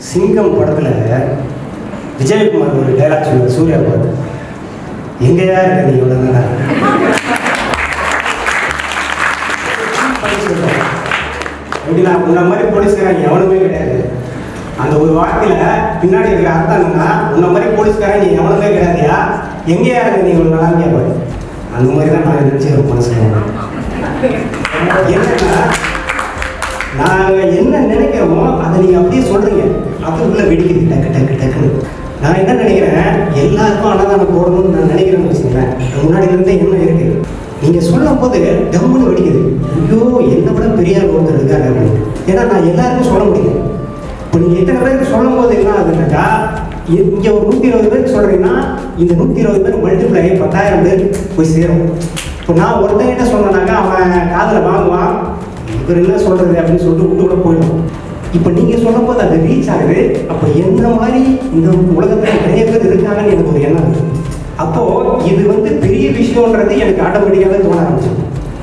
சிங்கம் படத்தில் விஜயகுமார் ஒரு டைலாக் சொல்லுவார் சூர்யா பார்த்து எங்கேயா இருக்க நீ இவ்வளோ நேரம் எப்படின்னா உன்ன மாதிரி போலீஸ்காரன் எவனுமே கிடையாது. அந்த ஒரு வார்த்தையில் பின்னாடி இருக்கிற அர்த்தம் என்னன்னா உன்ன மாதிரி போலீஸ்காரன் நீ எவனுமே கிடையாதுயா? எங்கேயா இருக்க நீ இவ்வளோ நாளாக கேட்பாரு அந்த மாதிரி தான் நான் நினச்சி மனசில் என்னன்னா நாங்கள் என்ன நினைக்கிறோமோ அதை நீங்கள் அப்படியே சொல்கிறீங்க அதுக்குள்ளே வெடிக்குது டக்கு டக்கு டக்குன்னு. நான் என்ன நினைக்கிறேன்? எல்லாருக்கும் அன்னதானம் போடணும்னு நான் நினைக்கிறேன்னு வச்சுக்கிறேன் முன்னாடி இருந்தே என்ன இருக்கு. நீங்கள் சொல்லும் போது டம்முன்னு வெடிக்குது. ஐயோ என்னை விட பெரிய ஆள் ஒருத்தர் இருக்காரு அப்படின்னு. ஏன்னா நான் எல்லாருக்கும் சொல்ல முடியும் இப்போ நீங்கள் எத்தனை பேருக்கு சொல்லும் போது என்ன ஆகுதுன்னாக்கா இங்கே ஒரு நூற்றி இருபது பேருக்கு சொல்கிறீங்கன்னா இந்த நூற்றி இருபது பேர் மல்டிப்ளை பத்தாயிரம் பேர் போய் சேரும். இப்போ நான் ஒருத்தங்கிட்ட சொன்னேனாக்கா அவன் காதில் வாங்குவான். இவர் என்ன சொல்கிறது அப்படின்னு சொல்லிட்டு விட்டு கூட போயிடும். இப்போ நீங்கள் சொல்லும் போது அது ரீச் ஆகுது அப்போ என்ன மாதிரி இந்த உலகத்தில் நிறைய பேர் இருக்காங்கன்னு எனக்கு ஒரு எண்ணம் அப்போது இது வந்து பெரிய விஷயம்ன்றது எனக்கு ஆட்டோமேட்டிக்காகவே தோண ஆரம்பிச்சு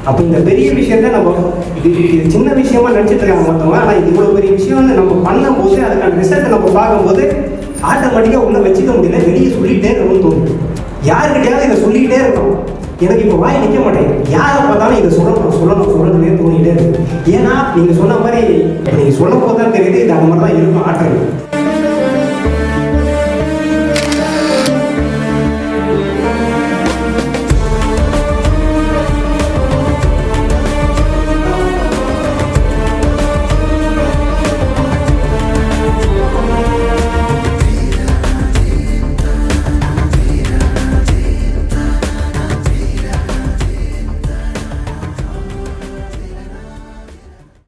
அப்போ இந்த பெரிய விஷயத்த நம்ம இது இது சின்ன விஷயமா நினச்சிட்டு இருக்காங்க மொத்தமாக ஆனால் இது இவ்வளோ பெரிய விஷயம்னு நம்ம பண்ணும்போது அதுக்கான ரிசல்ட்டை நம்ம பார்க்கும்போது ஆட்டோமேட்டிக்காக உள்ள வச்சுக்க முடியல வெளியே சொல்லிகிட்டே இருக்கணும்னு தோணுது. யாருக்கிட்டையாவது இதை சொல்லிக்கிட்டே இருக்கணும். எனக்கு இப்போ வாய் நிற்க மாட்டேங்குது. யாரை பார்த்தாலும் இதை சொல்லணும். ஏன்னா நீங்கள் சொன்ன மாதிரி நீங்கள் சொல்லும் போது தெரியுது இது அந்த மாதிரி தான் இருக்கும் ஆற்றல்.